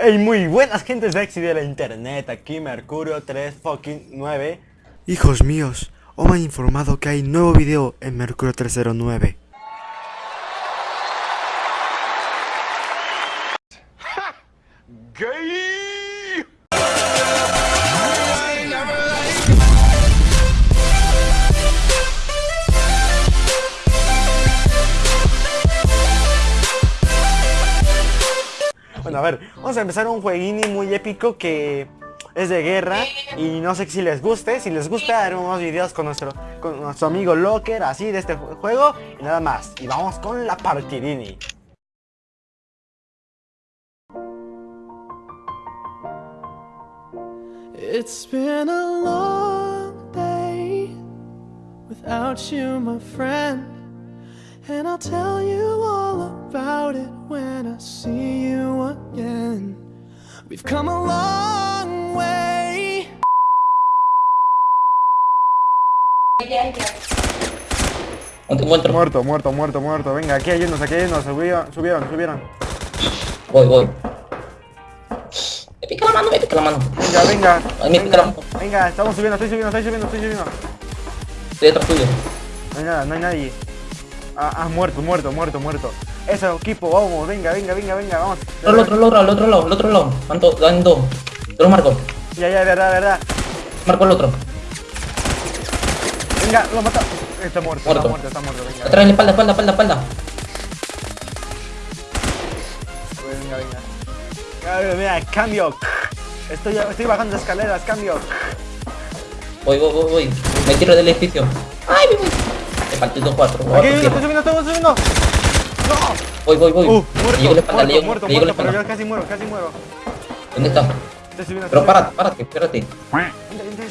Hey, muy buenas gentes sexy de la internet, aquí Mercurio 3 fucking 9 Hijos míos, os me han informado que hay nuevo video en Mercurio 309 a ver, vamos a empezar un jueguini muy épico que es de guerra y no sé si les guste. Si les gusta, haremos videos con nuestro, con nuestro amigo Locker, así de este juego y nada más. Y vamos con la partidini. It's been a long day without you, my friend. And I'll tell you all We've come a long way. Encuentro. Muerto, muerto, muerto, muerto. Venga, aquí hay unos, aquí hay unos. Subieron, subieron, subieron. Voy, voy. Me pica la mano, me pica la mano. Venga, venga. Ay, me pica Venga, la mano. venga, estamos subiendo, estoy subiendo, estoy subiendo, estoy subiendo. Estoy detrás tuyo. No hay nada, no hay nadie. Ah, ah, muerto, muerto, muerto, muerto. Eso, equipo, vamos, venga, venga, venga, venga, vamos. Al otro, otro, al otro lado, al otro lado. Van dos, van dos. Te lo marco. Ya, ya, verdad, verdad. Marco el otro. Venga, lo mata. Está muerto, Muerto. está muerto, está muerto. Venga, Atrás, la espalda, espalda, espalda, espalda. venga, venga. Ver, mira, cambio. Estoy, estoy bajando escaleras, cambio. Voy, voy, voy, voy. Me tiro del edificio. Ay, me voy. Me dos, cuatro. Aquí, cuatro, estoy subiendo, estoy subiendo. Voy, voy, voy. Uh, Le muerto, espalda, muerto, muerto, le muerto, pero yo espalda. casi muero, casi muero. ¿Dónde está? Pero párate, párate, espérate.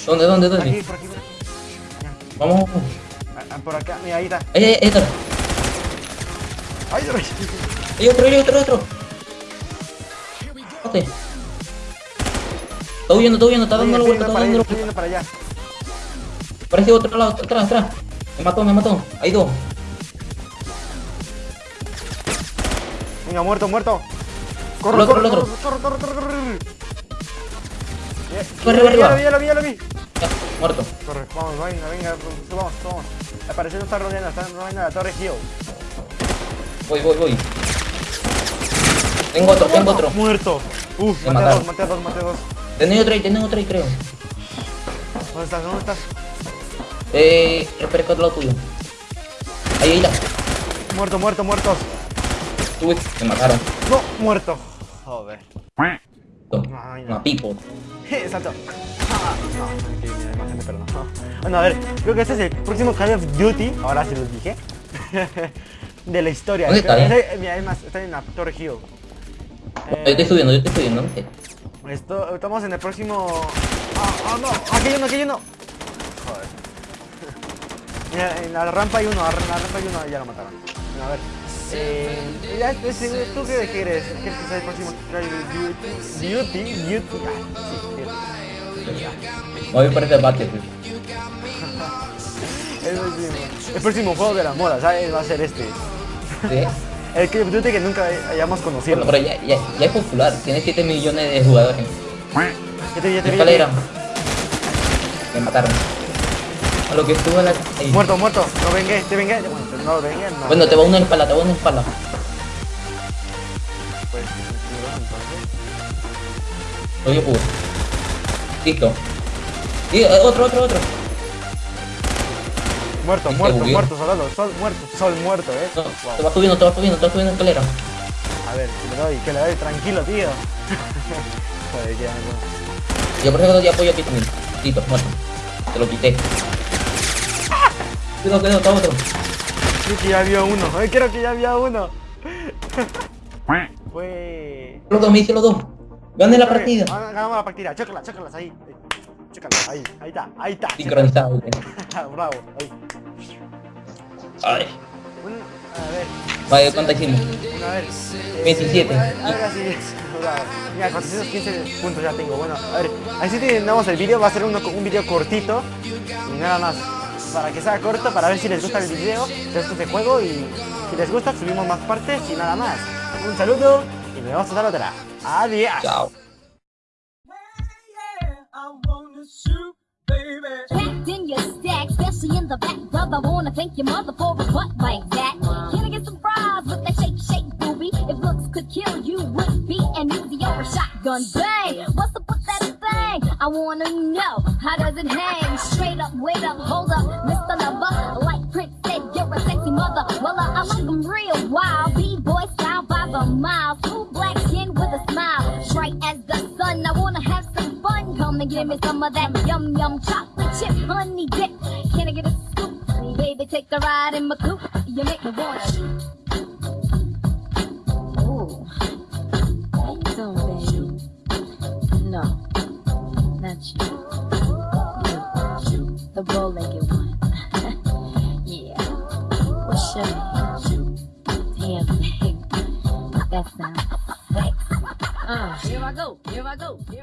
¿Dónde, dónde, dónde? aquí, por aquí, por aquí. Vamos. Ah, Por acá, mira, ahí está. Ahí, ahí, ahí está. Ay, ay. Hay otro, hay otro, otro. Ok. Está huyendo, está huyendo, está dando la vuelta, está dando la vuelta. para allá. Parece otro lado, atrás, atrás. Me mató, me mató. Hay dos. Venga, muerto, muerto. Corre, otro, corre, corre, corre, corre, corre, corre. Corre, corre, ya lo vi, ya lo vi, ya lo vi. Ya, muerto. Corre, vamos, venga, venga, subamos, subamos. Al parecer no está rodeando, está rodeando la torre Hill. Voy, voy, voy. Tengo otro, tengo otro. Muerto. Uf, maté a dos, maté a dos, maté a dos. Tengo otro ahí, tengo otro ahí, creo. ¿Dónde estás? ¿Dónde estás? Eh, espera que otro lado tuyo. Ahí, ahí, la. Muerto, muerto, muertos. Uy, me mataron. No, muerto. Joder. Ay, no. pipo. Salto. Ah, no, aquí. Bueno, a ver, creo que este es el próximo Call of Duty. Ahora sí los dije. de la historia. ¿Dónde está, eh? eh, Mira, además, está en la Torre Hill. Yo estoy subiendo, yo estoy subiendo. Esto, estamos en el próximo. ¡Ah, ah, no! ¡Aquí hay uno, aquí hay uno! Joder. Mira, en la rampa hay uno, en la rampa hay uno, ya lo mataron. Bueno, a ver. Eh, ya, ¿Tú qué quieres? ¿Quieres que sea el próximo Call of Duty? Duty, Duty. Ah, sí, Duty. Voy por ese Battlefield. El próximo, el próximo juego de la moda, ¿sabes? Va a ser este. Sí. El Call of Duty que nunca hayamos conocido. Bueno, pero ya, ya, ya es popular. Tiene 7 millones de jugadores. Ya te ya te vi. Escalera. Me mataron. A lo que estuvo la... Muerto, muerto. No vengué, te vengué. Bueno, no lo no. Bueno, te va uno en espalda, te va uno en espalda. Pues, entonces. Oye, pues. Listo. Y eh, otro, otro, otro. Muerto, te muerto, bugueó. muerto, soldado, sol muerto, sol muerto, eh. No, Wow. te va subiendo, te va subiendo, te va subiendo escalera. A ver, que le doy, que le doy, tranquilo, tío. Joder, ya, no. Yo por ejemplo ya apoyo aquí también. Listo, muerto. Te lo quité. Cuidado, cuidado, está otro. Creo que ya había uno, ay, creo que ya había uno. Fue. Los dos, me hice los dos. Gané la partida. Ah, Ganamos la partida, chócalas, chócalas ahí. ahí. Chócalas, ahí, ahí está, ahí está. Sincronizado. güey. Bravo, ahí. Ay. Un, a ver, Vale, ¿cuánto hicimos? a ver. eh, 27. A ver, así es. Bravo. Mira, 415 puntos ya tengo. Bueno, a ver, así terminamos el vídeo. Va a ser uno, un vídeo cortito y nada más. Para que sea corto, para ver si les gusta el les gusta este juego y si les gusta, subimos más partes y nada más. Un saludo y nos vemos hasta la otra. Adiós. Chao. Packed in your stack, especially in the back, brother. Wanna thank your mother for a butt like that. Can I get some fries with that shake, shake, booby? If looks could kill you, would be an easy or a shotgun bang. What's up with that? I wanna know how does it hang? Straight up, wait up, hold up, Mr. Lover. Like Prince said, you're a sexy mother. Well, I like 'em real wild, b-boy style by the mile. Full black skin with a smile, bright as the sun. I wanna have some fun. Come and give me some of that yum yum chocolate chip honey dip. Can I get a scoop? Baby, take a ride in my coupe. You make me wanna. The bow-legged one. yeah. What's your name? Damn, baby. That sounds sexy. Uh, here I go. Here I go. Here